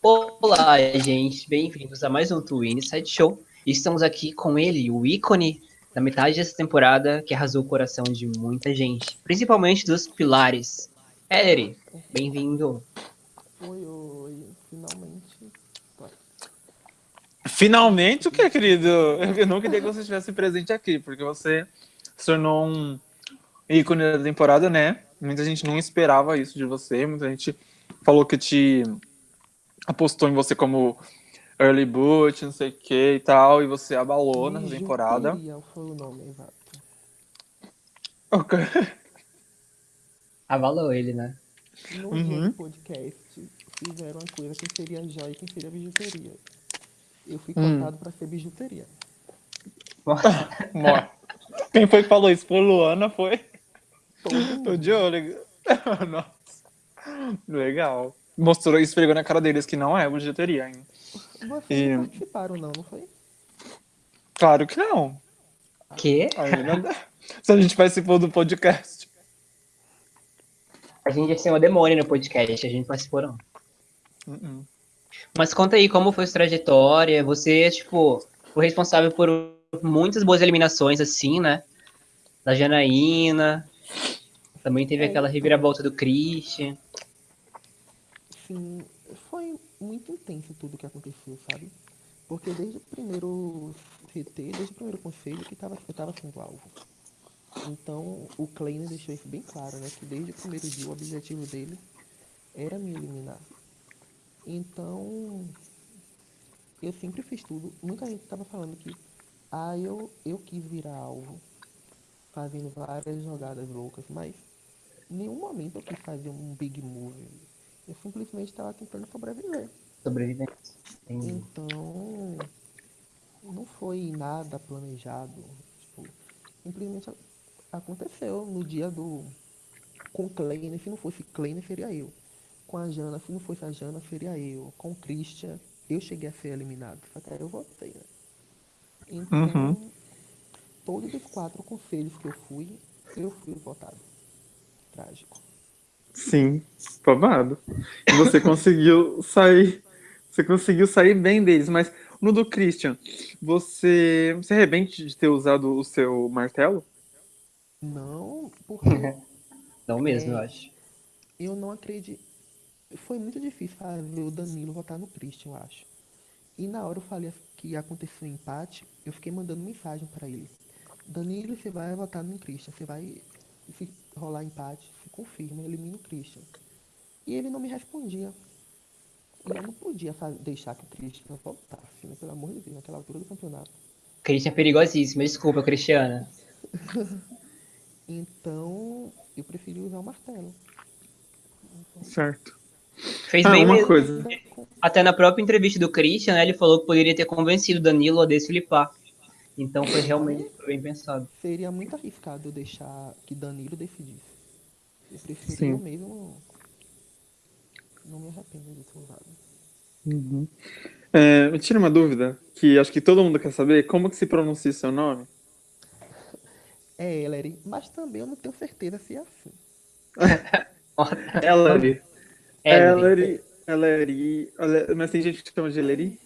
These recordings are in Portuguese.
Olá, gente, bem-vindos a mais um Twin Side Show. Estamos aqui com ele, o ícone da metade dessa temporada que arrasou o coração de muita gente, principalmente dos pilares. Ellery, bem-vindo. Oi, oi, finalmente. Finalmente o que, querido? Eu não queria que você estivesse presente aqui, porque você se tornou um ícone da temporada, né? Muita gente não esperava isso de você, muita gente falou que te apostou em você como early boot, não sei o que e tal, e você abalou na temporada. foi o nome exato. Ok. Abalou ele, né? No Uhum. podcast fizeram uma coisa quem seria joia e quem seria bijuteria. Eu fui Hum. cotado pra ser bijuteria. Mó. Quem foi que falou isso? Foi Luana, foi? Tô de olho. Nossa. Legal. Mostrou, esfregou na cara deles que não é bijuteria ainda. Vocês E- não participaram não, não foi? Claro que não. Que? Ainda. Se a gente participou do podcast. A gente ia ser uma demônio no podcast, a gente participou não. Uh-uh. Mas conta aí como foi sua trajetória. Você, tipo, foi responsável por muitas boas eliminações, assim, né? Da Janaína. Também teve É, aquela então. reviravolta do Christian. Sim, foi muito intenso tudo que aconteceu, sabe? Porque desde o primeiro CT, desde o primeiro conselho, que tava, eu tava sendo alvo. Então, o Kleiner deixou isso bem claro, né? Que desde o primeiro dia o objetivo dele era me eliminar. Então, eu sempre fiz tudo. Muita gente tava falando que, ah, eu, eu quis virar alvo, fazendo várias jogadas loucas, mas nenhum momento eu quis fazer um big move. Eu simplesmente estava tentando sobreviver. Entendi. Então, não foi nada planejado. Tipo, simplesmente aconteceu no dia do. Com o Kleiner, se não fosse Kleiner, seria eu. Com a Jana, se não fosse a Jana, seria eu. Com o Christian, eu cheguei a ser eliminado. Só que aí eu voltei, né? Então, Uhum. todos os quatro conselhos que eu fui, eu fui votado. Trágico. Sim, babado. E você conseguiu sair. Você conseguiu sair bem deles, mas no do Christian, você se arrepende de ter usado o seu martelo? Não, porque Não mesmo, É. eu acho. eu não acredito. Foi muito difícil fazer o Danilo votar no Christian, eu acho. E na hora eu falei que ia acontecer um empate, eu fiquei mandando mensagem pra ele. Danilo, você vai votar no Christian, você vai se rolar empate, confirma, elimina o Christian. E ele não me respondia. E eu não podia deixar que o Christian voltasse, né? Pelo amor de Deus, naquela altura do campeonato. Christian é perigosíssimo. Desculpa, Cristiana. Então, eu preferi usar o martelo. Certo. Fez Ah, bem uma mesmo. coisa. Até na própria entrevista do Christian, né, ele falou que poderia ter convencido o Danilo a desflipar. Então foi realmente bem pensado. Seria muito arriscado eu deixar que Danilo decidisse. Preferi Sim. eu mesmo. Não me arrependo de ter usado. Uhum. É, me tira uma dúvida, que acho que todo mundo quer saber, como que se pronuncia o seu nome? É Ellery, mas também eu não tenho certeza se é assim. Ellery. É, Ellery. Ellery. Ellery. Mas tem gente que chama de Ellery?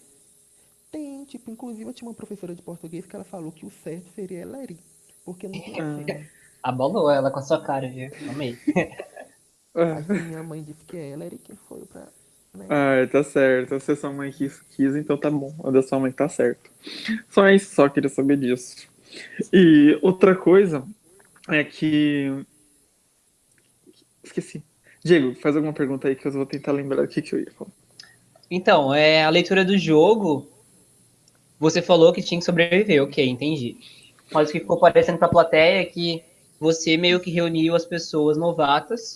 Tem, tipo, inclusive eu tinha uma professora de português que ela falou que o certo seria Ellery. Porque não tem Ah. Abalou ela com a sua cara, viu? Amei. Ah, Assim, minha mãe disse que é Ellery, quem foi pra. Né? Ah, tá certo. Se sua mãe quis, quis, então tá bom. A da sua mãe tá certo. Só isso, só queria saber disso. E outra coisa é que. Esqueci. Diego, faz alguma pergunta aí que eu vou tentar lembrar o que, que eu ia falar. Então, é, a leitura do jogo, você falou que tinha que sobreviver, ok, entendi. Mas o que ficou parecendo pra plateia é que você meio que reuniu as pessoas novatas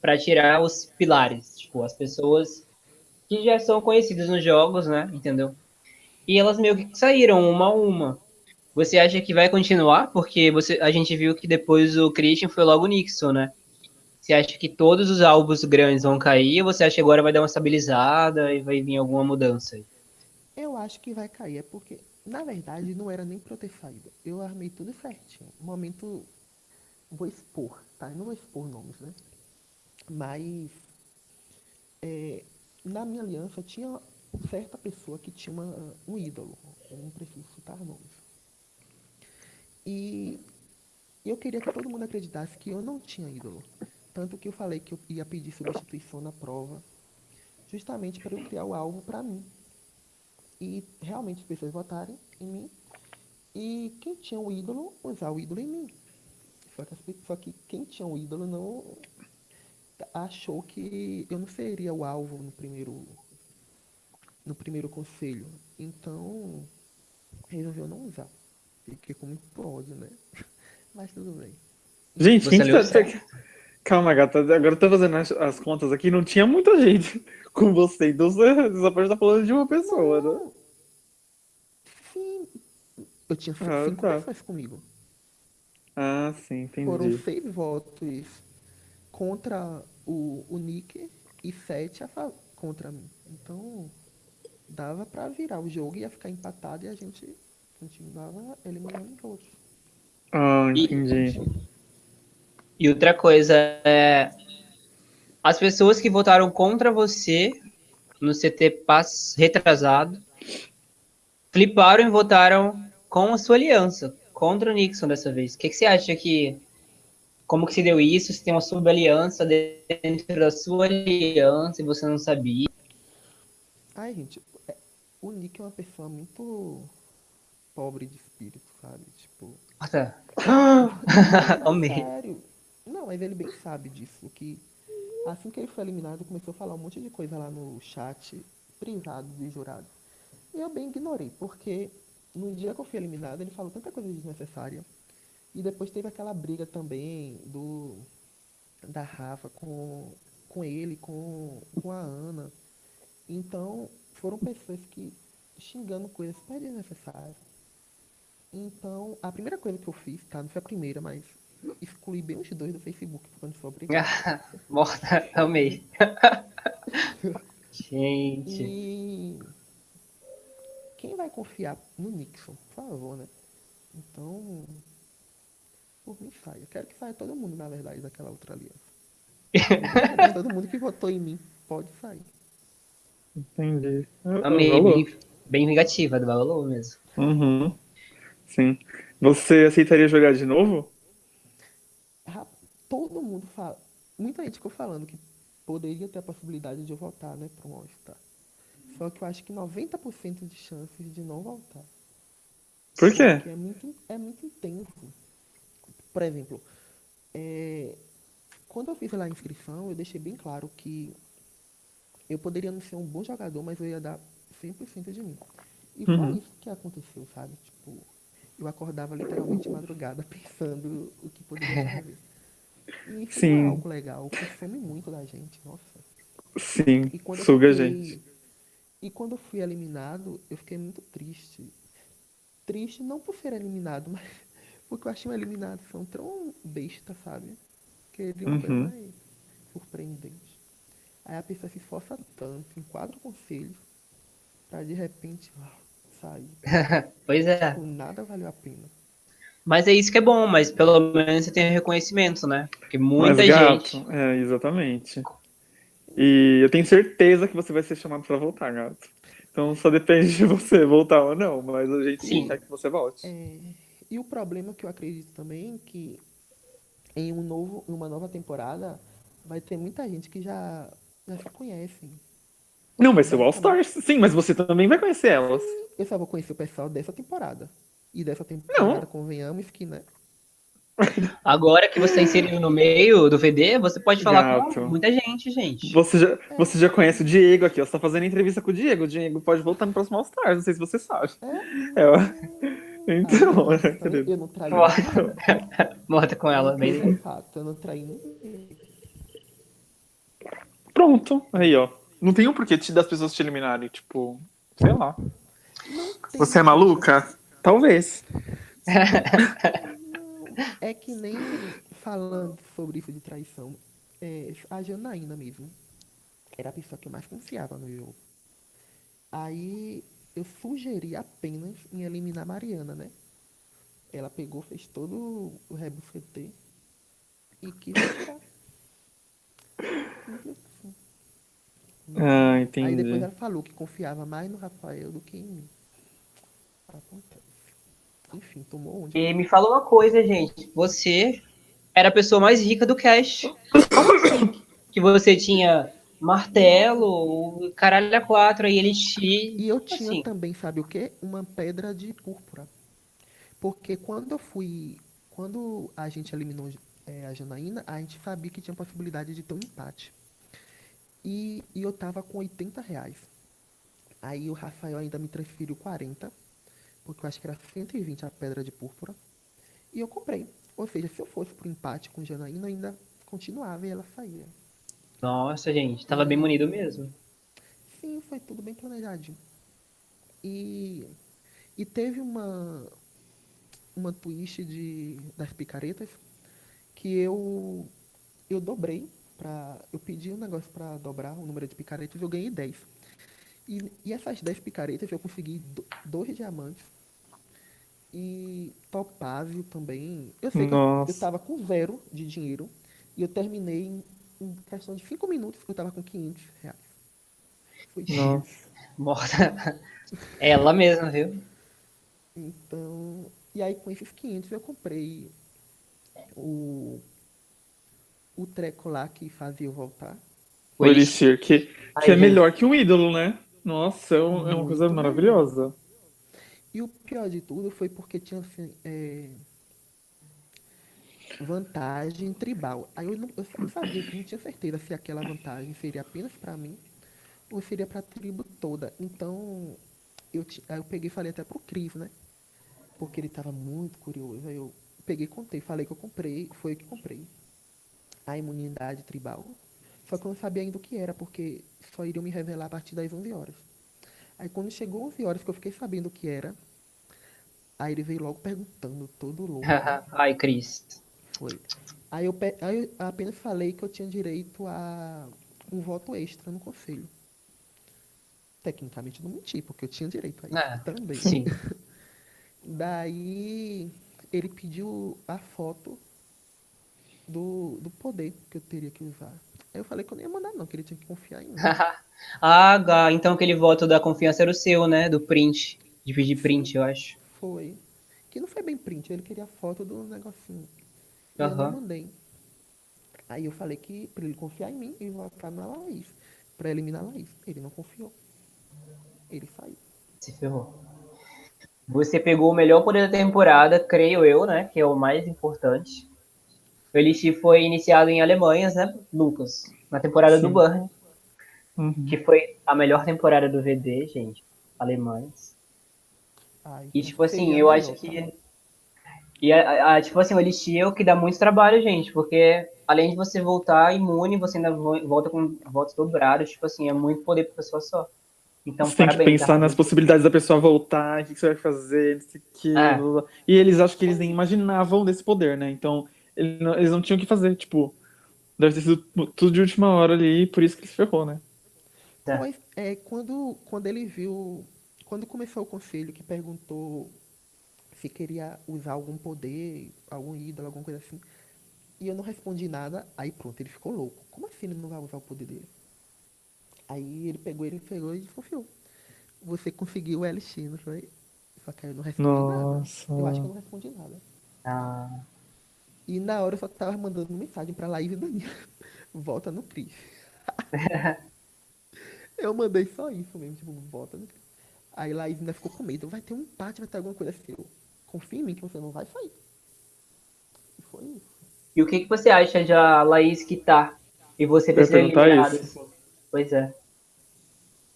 pra tirar os pilares, tipo, as pessoas que já são conhecidas nos jogos, né, entendeu? E elas meio que saíram uma a uma. Você acha que vai continuar? Porque você, a gente viu que depois o Christian foi logo o Nixon, né? Você acha que todos os alvos grandes vão cair ou você acha que agora vai dar uma estabilizada e vai vir alguma mudança? Eu acho que vai cair, é porque, na verdade, não era nem pra eu ter saído. Eu armei tudo certinho. No momento, vou expor, tá? Eu não vou expor nomes, né? Mas é, na minha aliança tinha certa pessoa que tinha uma, um ídolo. Eu não preciso citar nomes. E eu queria que todo mundo acreditasse que eu não tinha ídolo. Tanto que eu falei que eu ia pedir substituição na prova, justamente para eu criar o alvo para mim. E realmente as pessoas votarem em mim. E quem tinha o ídolo, usar o ídolo em mim. Só que, só que quem tinha o ídolo não achou que eu não seria o alvo no primeiro no primeiro conselho. Então, resolveu não usar. Fiquei com muito ódio, né? Mas tudo bem. Gente, Você quem que tá... certo. Calma, gata. Agora eu tô fazendo as, as contas aqui. Não tinha muita gente com você. Então você só pode estar falando de uma pessoa, né? Sim. Eu tinha cinco Ah, cinco tá. pessoas comigo. Ah, sim, Foram entendi. seis votos contra o, o Nick e sete fa- contra mim. Então, dava pra virar o jogo, ia ficar empatado e a gente continuava eliminando os outros. Ah, E- entendi. E outra coisa é. As pessoas que votaram contra você no CT pass retrasado fliparam e votaram com a sua aliança, contra o Nixon dessa vez. O que, que você acha que. Como que se deu isso? Se tem uma sub-aliança dentro da sua aliança e você não sabia? Ai, gente, é- o Nick é uma pessoa muito pobre de espírito, sabe? Tipo, Nossa, Ah, amei. sério. Não, mas ele bem sabe disso, que assim que ele foi eliminado, começou a falar um monte de coisa lá no chat privado dos jurados. E eu bem ignorei, porque no dia que eu fui eliminado, ele falou tanta coisa desnecessária. E depois teve aquela briga também do da Rafa com, com ele, com, com a Ana. Então, foram pessoas que xingando coisas super desnecessárias. Então, a primeira coisa que eu fiz, tá? Não foi a primeira, mas excluí bem os dois do Facebook quando foi obrigado. Morta, amei. Gente. E quem vai confiar no Nixon, por favor, né? Então, por mim saia. Eu quero que saia todo mundo, na verdade, daquela outra aliança. todo mundo que votou em mim pode sair. entendi. Ah, Amei, rolou. bem, bem vingativa, do Valor mesmo. Uhum. Sim. Você aceitaria jogar de novo? Todo mundo fala. Muita gente ficou falando que poderia ter a possibilidade de eu voltar, né, para um All-Star. Só que eu acho que 90% de chances de não voltar. Por quê? Porque é muito, é muito intenso. Por exemplo, é, quando eu fiz lá a inscrição, eu deixei bem claro que eu poderia não ser um bom jogador, mas eu ia dar 100% de mim. E foi Uhum. isso que aconteceu, sabe? Tipo, eu acordava literalmente de madrugada pensando o que poderia fazer. E isso Sim. é algo legal, consome muito da gente, nossa. Sim, suga a gente. E quando eu fui eliminado, eu fiquei muito triste. Triste não por ser eliminado, mas porque eu achei uma eliminação tão besta, sabe? Queria uma coisa Uhum. mais surpreendente. Aí a pessoa se esforça tanto em quatro conselhos pra de repente ah, sair. Pois é. Tipo, nada valeu a pena. Mas é isso que é bom, mas pelo menos você tem reconhecimento, né? Porque muita Mas, gato, gente. É, exatamente. E eu tenho certeza que você vai ser chamado pra voltar, gato. Então só depende de você voltar ou não, mas a gente Sim. quer que você volte. É, e o problema que eu acredito também é que em um novo, em uma nova temporada vai ter muita gente que já, já se conhecem. Não, vai ser o All Stars. Sim, mas você também vai conhecer elas. Eu só vou conhecer o pessoal dessa temporada. E dessa temporada, Não. convenhamos que, né? Agora que você inserido no meio do VD, você pode falar Gato. com muita gente, gente. Você já, você já conhece o Diego aqui, ó. Você tá fazendo entrevista com o Diego. O Diego pode voltar no próximo All Stars, não sei se você sabe. É, ó. Então, Ah, né, eu, querido? eu não traí. Morta com ela, é bem. fato, eu não traí ninguém. Pronto. Aí, ó. Não tem um porquê das pessoas te eliminarem, tipo, sei lá. Você é maluca? Talvez. É que nem falando sobre isso de traição. É, a Janaína mesmo. Era a pessoa que eu mais confiava no jogo. Aí eu sugeri apenas em eliminar a Mariana, né? Ela pegou, fez todo o rebufetê e quis tirar. Assim. entendi. Aí depois ela falou que confiava mais no Rafael do que em mim. Acontece. Enfim, tomou onde? E me fala uma coisa, gente. Você era a pessoa mais rica do cast. Que você tinha martelo, caralho a quatro, aí elixir. E eu tinha assim. também, sabe o quê? Uma pedra de púrpura. Porque quando eu fui. Quando a gente eliminou é, a Janaína, a gente sabia que tinha possibilidade de ter um empate. E, e eu tava com 80 reais. Aí o Rafael ainda me transferiu 40, porque eu acho que era 120 a pedra de púrpura. E eu comprei. Ou seja, se eu fosse pro empate com Janaína, ainda continuava e ela saía. Nossa, gente, tava bem munido mesmo. Sim, foi tudo bem planejadinho. E, e teve uma, uma twist de, das picaretas que eu, eu dobrei. Pra, eu pedi um negócio para dobrar o número de picaretas e eu ganhei 10. E, e essas 10 picaretas eu consegui do, dois diamantes. E topázio também. Eu sei que eu, Nossa. eu tava com zero de dinheiro. E eu terminei em, em questão de 5 minutos eu tava com 500 reais. Foi Nossa. Morta. Ela mesma, viu? Então, e aí com esses 500 eu comprei o, o treco lá que fazia eu voltar. O Elixir, que, que é melhor que um ídolo, né? Nossa, é, um- é uma coisa maravilhosa. E o pior de tudo foi porque tinha assim, é, vantagem tribal. Aí eu não, eu não sabia, não tinha certeza se aquela vantagem seria apenas pra mim ou seria pra tribo toda. Então, eu, aí eu peguei e falei até pro Cris, né? Porque ele tava muito curioso. Aí eu peguei e contei, falei que eu comprei, foi eu que comprei. A imunidade tribal. Só que eu não sabia ainda o que era, porque só iriam me revelar a partir das 11 horas. Aí quando chegou 11 horas que eu fiquei sabendo o que era, aí ele veio logo perguntando, todo louco. Ai, Cris. Foi. Aí eu, aí eu apenas falei que eu tinha direito a um voto extra no conselho. Tecnicamente não menti, porque eu tinha direito a isso É, também. Sim. Daí ele pediu a foto do, do poder que eu teria que usar. Aí eu falei que eu não ia mandar não, que ele tinha que confiar em mim. ah, então aquele voto da confiança era o seu, né? Do print. De pedir print, eu acho. Foi. Que não foi bem print, ele queria a foto do negocinho. E eu não mandei. Aí eu falei que pra ele confiar em mim e votar na Laís. Pra eliminar a Laís. Ele não confiou. Ele saiu. Se ferrou. Você pegou o melhor poder da temporada, creio eu, né? Que é o mais importante. O Elixir foi iniciado em Alemanhas, né, Lucas? Na temporada do Sim. Burn, Uhum. que foi a melhor temporada do VD, gente. Alemanhas. Ai, E tipo assim, eu acho que. E a, a- tipo assim, o Elixir é o que dá muito trabalho, gente, porque além de você voltar imune, você ainda vo- volta com votos dobrados, tipo assim, é muito poder pra pessoa só. Então, você tem que parabéns. pensar tá? nas possibilidades da pessoa voltar, o que você vai fazer, não sei o que. É. E eles acho que eles nem imaginavam desse poder, né? Então, ele não- eles não tinham o que fazer, tipo. Deve ter sido tudo de última hora ali, por isso que ele se ferrou, né? É. Pois, é, quando, quando ele viu. Quando começou o conselho que perguntou se queria usar algum poder, algum ídolo, alguma coisa assim. E eu não respondi nada, aí pronto, ele ficou louco. Como assim ele não vai usar o poder dele? Aí ele pegou, ele pegou e desconfiou. Você conseguiu o LX, não foi? Só que eu não respondi Nossa. nada. Eu acho que eu não respondi nada. Ah, E na hora eu só tava mandando mensagem pra Laís e Danilo. Volta no Cris. eu mandei só isso mesmo, tipo, volta no Cris. Aí Laís ainda ficou com medo. Vai ter um empate, vai ter alguma coisa assim. Confia em mim que você não vai sair. E foi isso. E o que, que você acha de a Laís quitar e você ter sido eliminado? Assim? Pois é.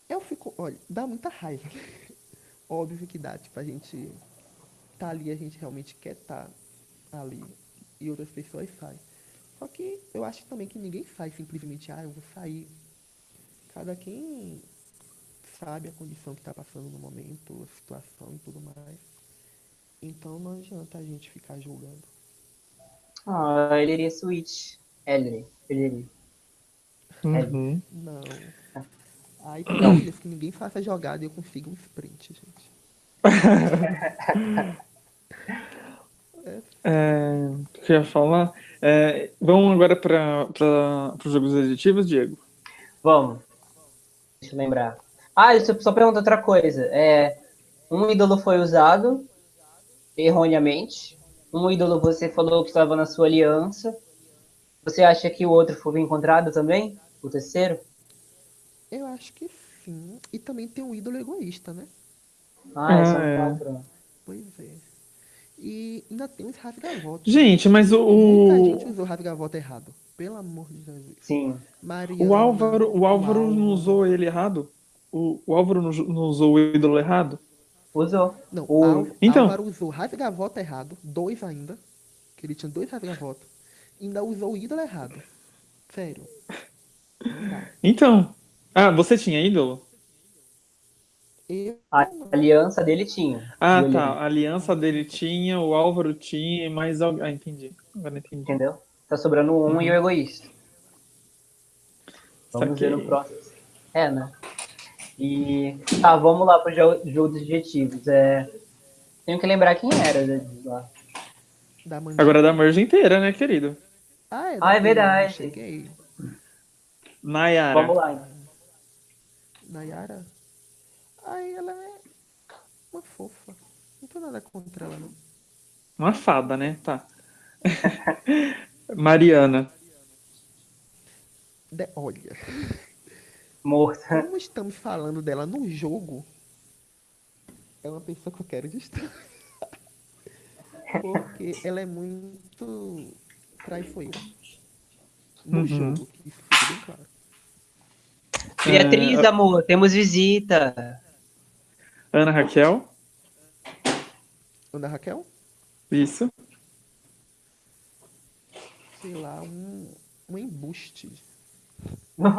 Eu fico, olha, dá muita raiva. Óbvio que dá, tipo, a gente tá ali, a gente realmente quer estar ali. E outras pessoas saem. Só que eu acho também que ninguém sai simplesmente, ah, eu vou sair. Cada quem sabe a condição que tá passando no momento, a situação e tudo mais. Então não adianta a gente ficar julgando. Ah, ele iria switch. Ele, ele iria. Uhum. Não. Aí, Deus, que ninguém faça jogada e eu consiga um sprint, gente. É, o que eu ia falar? É, vamos agora para os jogos aditivos, Diego? Vamos. eu lembrar. Ah, eu só pergunto outra coisa. É, um ídolo foi usado erroneamente. Um ídolo você falou que estava na sua aliança. Você acha que o outro foi encontrado também? O terceiro? Eu acho que sim. E também tem um ídolo egoísta, né? Ah, Ah, são é. quatro. Pois é. E ainda tem os rasgavotos. Gente, mas o, Muita o, gente usou rasgavoto errado. Pelo amor de Jesus. Sim. Mariana, o Álvaro, o Álvaro não Álvaro. usou ele errado? O, o Álvaro não, não usou o ídolo errado? Usou. Não, O- Al- Então. Álvaro usou rasgavoto errado, dois ainda, que ele tinha dois rasgavotos, e ainda usou o ídolo errado. Sério. Então. Ah, você tinha ídolo? A aliança dele tinha. Ah, tá. A aliança dele tinha, o Álvaro tinha, e mais alguém. Ah, entendi. Agora entendi. Entendeu? Tá sobrando um e o egoísta. Vamos Saquei. ver no próximo. É, né? E. Tá, vamos lá pro jo- jogo dos adjetivos. É... Tenho que lembrar quem era né, lá. Da. Agora é da merge inteira, né, querido? Ah, é, Ah, é da verdade. Cheguei. Nayara. Vamos lá, então. Nayara. Ai, ela é uma fofa. Não tô nada contra ela, não. Uma fada, né? Tá. Mariana. De- olha, Morta. como estamos falando dela no jogo, é uma pessoa que eu quero distância. Porque ela é muito traiçoeira. No Uhum. jogo, isso fica bem claro. Beatriz, amor, temos visita. Ana Raquel. Ana Raquel? Isso. Sei lá, um, um embuste.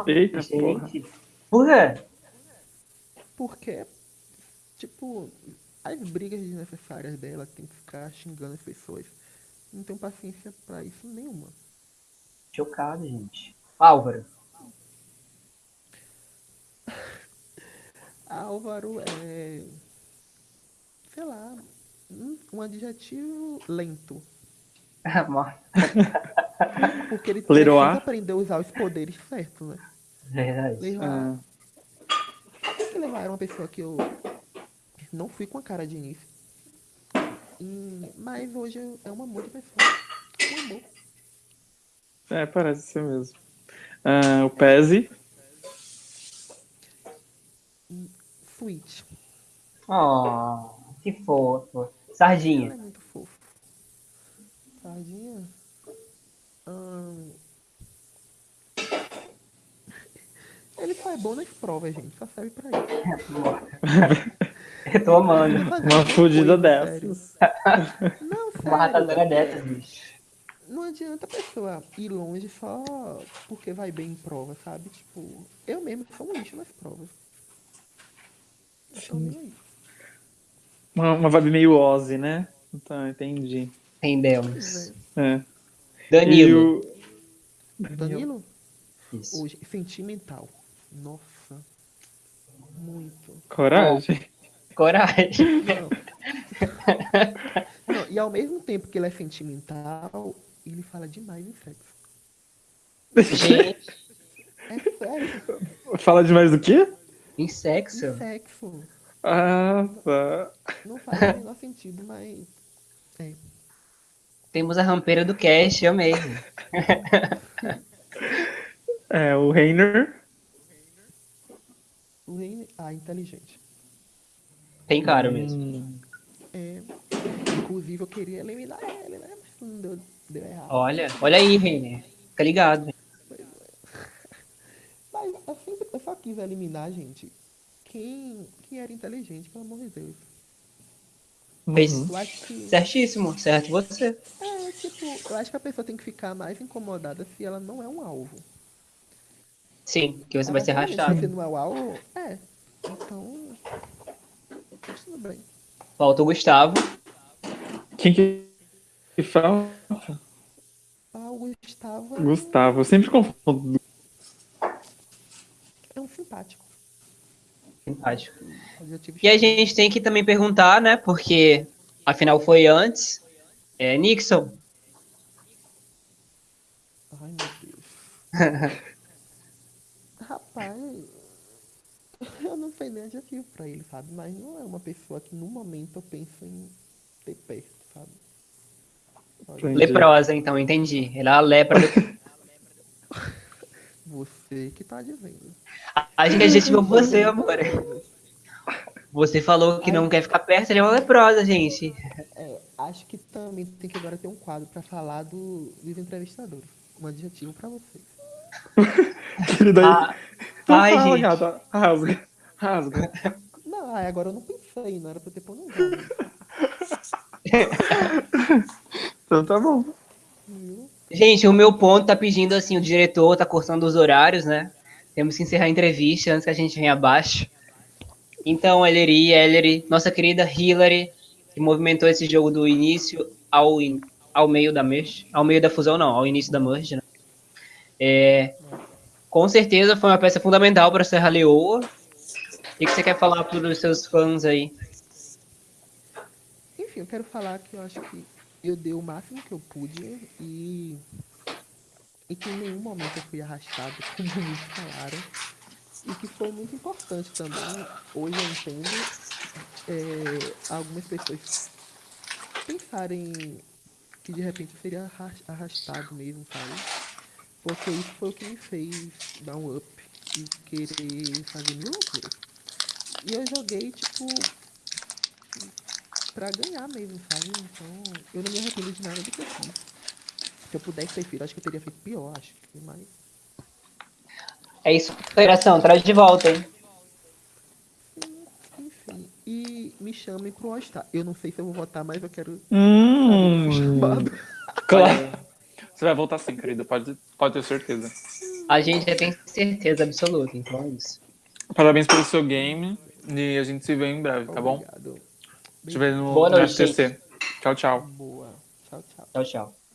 Eita, porra. Gente. Por quê? Porque, tipo, as brigas desnecessárias dela tem que ficar xingando as pessoas. Não tenho paciência pra isso nenhuma. Chocado, gente. Álvaro. Álvaro é. Sei lá. Um, adjetivo lento. Morta. Porque ele Leroy. precisa aprender a usar os poderes certos, né? Verdade. Leroy. Ah, que era uma pessoa que eu não fui com a cara de início. E- mas hoje é uma amor de pessoa. Um amor. é, parece ser mesmo. Ah, o Pese. Sweet. Oh, que fofo. Ela Sardinha. é muito fofo. Sardinha. Ahn. Ele só é bom nas provas, gente. Só serve pra isso. Eu tô amando. Uma fudida Sério. dessas. Não, sério. Uma ratazana dessas, bicho. Não adianta a pessoa ir longe só porque vai bem em prova, sabe? Tipo, eu mesmo sou um lixo nas provas. Nem aí. Uma, uma vibe meio Ozzy, né? Então, entendi. Entendemos. Pois É. Danilo. O... é. Danilo, Isso. hoje, sentimental. Nossa. Muito. Coragem. Coragem. Não. Não, e ao mesmo tempo que ele é sentimental, ele fala demais em sexo. Gente, É sério, Fala demais do quê? Em sexo. em sexo. Ah, tá. Não faz o menor sentido, mas. É. Temos a rampeira do cast, eu mesmo. É, o Reiner. O Reine. Ah, inteligente. Tem cara mesmo. Hum, É. Inclusive eu queria eliminar ele, né? Mas não deu, deu errado. Olha, olha aí, Reiner. Fica ligado. Mas eu, sempre, eu só quis eliminar, gente. Quem, quem era inteligente, pelo amor de Deus. Uhum. Acho que. certíssimo, certo você. É, tipo, eu acho que a pessoa tem que ficar mais incomodada se ela não é um alvo. Sim, que você Ah, vai ser mas arrastado. Se você não é o alvo, é. Então. Tudo bem. Falta o Gustavo. Quem que que fala? Ah, o Gustavo Gustavo. Eu sempre confundo. Simpático. Simpático. E a gente tem que também perguntar, né? Porque afinal foi antes. É, Nixon. Ai, meu Deus. Rapaz, Eu não sei nem adjetivo pra ele, sabe? Mas não é uma pessoa que no momento eu penso em ter perto, sabe? Leprosa, então, entendi. Ela é a lepra. Você que tá dizendo. A gente adjetivou você, amor. Você falou que não quer ficar perto, ele é uma leprosa, gente. É, acho que também tem que agora ter um quadro pra falar do, dos entrevistadores. Um adjetivo pra vocês. Querida, aí. Ah, Então ai, fala, gente. gata. Rasga. Rasga. Não, ai, agora eu não pensei, não era pra ter planejado. Então tá bom. viu? Gente, o meu ponto tá pedindo assim, o diretor tá cortando os horários, né? Temos que encerrar a entrevista antes que a gente venha abaixo. Então, Ellery, Ellery, nossa querida Hillary, que movimentou esse jogo do início ao, in- ao meio da merge, ao meio da fusão não, ao início da merge, né? É, com certeza foi uma peça fundamental para Serra Leoa. O que você quer falar para os seus fãs aí? Enfim, eu quero falar que eu acho que eu dei o máximo que eu pude e, e que em nenhum momento eu fui arrastado, como muitos falaram. E que foi muito importante também. Hoje eu entendo é, algumas pessoas pensarem que de repente eu seria arras- arrastado mesmo, sabe? Porque isso foi o que me fez dar um up e querer fazer mil loucuras. E eu joguei, tipo, pra ganhar mesmo, sabe? Então, eu não me arrependo de nada do que eu fiz. Se eu pudesse ter feito, acho que eu teria feito pior, acho que mais. É isso, Federação, traz de volta, hein? Enfim. E me chamem pro All Star. Eu não sei se eu vou votar, mas eu quero Hum, chamado. claro. Você vai voltar sim, querido. Pode, pode ter certeza. A gente já tem certeza absoluta, então é isso. Parabéns pelo seu game. E a gente se vê em breve, tá bom? Obrigado. Te vê no, Boa no noite, FTC. Tchau, tchau. Boa. Tchau, tchau. Tchau, tchau.